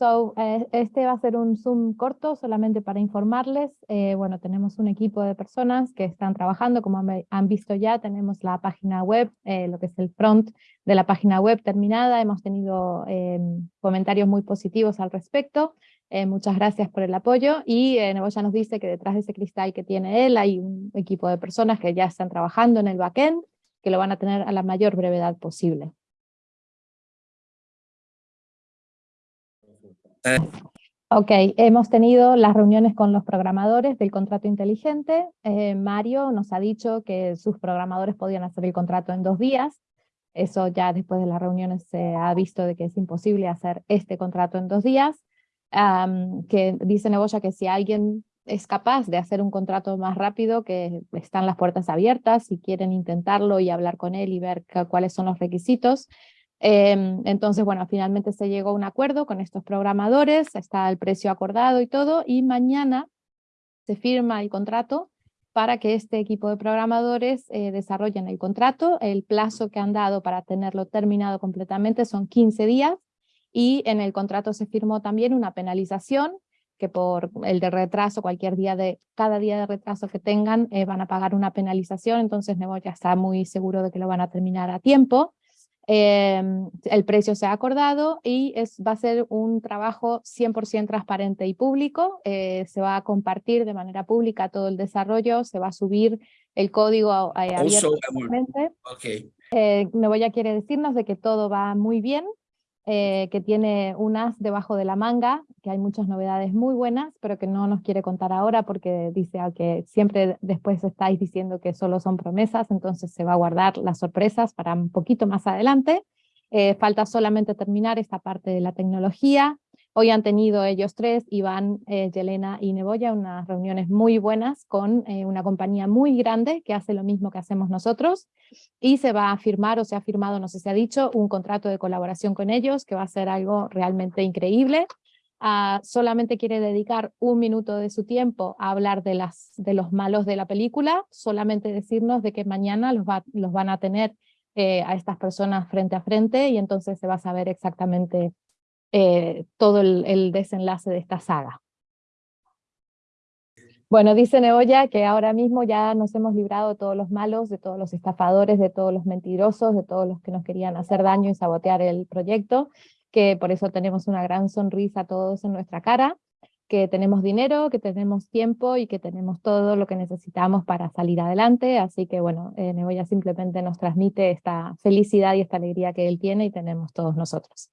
So, eh, este va a ser un Zoom corto solamente para informarles. Eh, bueno, tenemos un equipo de personas que están trabajando, como han visto ya, tenemos la página web, eh, lo que es el front de la página web terminada, hemos tenido em, comentarios muy positivos al respecto, muchas gracias por el apoyo, y Neboya nos dice que detrás de ese cristal que tiene él hay un equipo de personas que ya están trabajando en el backend, que lo van a tener a la mayor brevedad posible. Ok, hemos tenido las reuniones con los programadores del contrato inteligente. Eh, Mario nos ha dicho que sus programadores podían hacer el contrato en dos días. Eso ya después de las reuniones se ha visto de que es imposible hacer este contrato en dos días. que dice Neboya que si alguien es capaz de hacer un contrato más rápido, que están las puertas abiertas, si quieren intentarlo y hablar con él y ver cuáles son los requisitos, entonces, bueno, finalmente se llegó a un acuerdo con estos programadores, está el precio acordado y todo, y mañana se firma el contrato para que este equipo de programadores eh, desarrollen el contrato. El plazo que han dado para tenerlo terminado completamente son 15 días, y en el contrato se firmó también una penalización que por el de retraso, cualquier día de, cada día de retraso que tengan, eh, van a pagar una penalización, entonces Nebo ya está muy seguro de que lo van a terminar a tiempo. Em, el precio se ha acordado y es, va a ser un trabajo 100% transparente y público, eh, se va a compartir de manera pública todo el desarrollo, se va a subir el código abiertamente. Okay. Eh, Novoya quiere decirnos de que todo va muy bien, eh, que tiene unas debajo de la manga, que hay muchas novedades muy buenas, pero que no nos quiere contar ahora porque dice que siempre después estáis diciendo que solo son promesas, entonces se va a guardar las sorpresas para un poquito más adelante. Eh, falta solamente terminar esta parte de la tecnología, Hoy han tenido ellos tres, Iván, eh, Yelena y Neboya, unas reuniones muy buenas con eh, una compañía muy grande que hace lo mismo que hacemos nosotros y se va a firmar o se ha firmado, no sé si ha dicho, un contrato de colaboración con ellos que va a ser algo realmente increíble. Ah, solamente quiere dedicar un minuto de su tiempo a hablar de, los malos de la película, solamente decirnos de que mañana los, los van a tener eh, a estas personas frente a frente y entonces se va a saber exactamente eh, todo el, desenlace de esta saga. Bueno, dice Neoya que ahora mismo ya nos hemos librado de todos los malos, de todos los estafadores, de todos los mentirosos, de todos los que nos querían hacer daño y sabotear el proyecto, que por eso tenemos una gran sonrisa todos en nuestra cara, que tenemos dinero, que tenemos tiempo y que tenemos todo lo que necesitamos para salir adelante, así que bueno, eh, Neboya simplemente nos transmite esta felicidad y esta alegría que él tiene y tenemos todos nosotros.